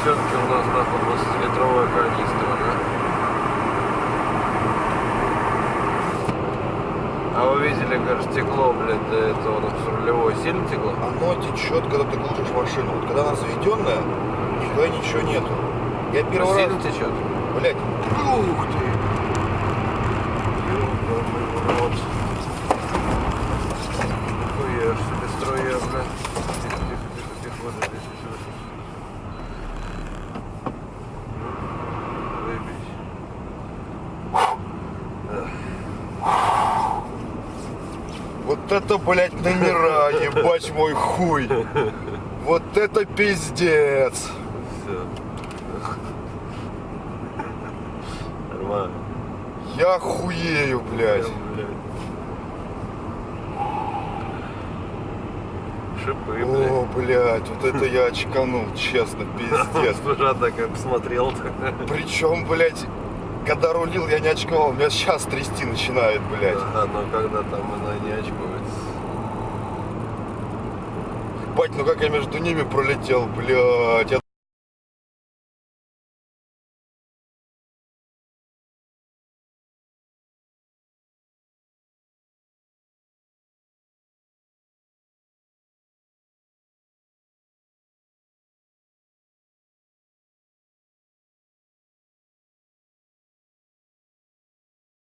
девчонки у нас нахуй 20-литровая канистра, да? А вы видели, как стекло, блядь, до этого на рулевой сильно текло? Оно течет, когда ты глушишь машину. Вот когда она заведенная, нихуя ничего нету. Я первый раз... Сильно течет? Блять. Ух ты! Вот это, блядь, номера, ебать мой хуй. Вот это пиздец. Все. Нормально. Я хуею, блядь. Прям, блядь. Шипы, О, блядь. вот это я очканул, честно, пиздец. Слушай, так я посмотрел-то. Причем, блядь, когда рулил, я не очковал, меня сейчас трясти начинает, блядь. Да, но когда там она не очкуется. Бать, ну как я между ними пролетел, блядь, я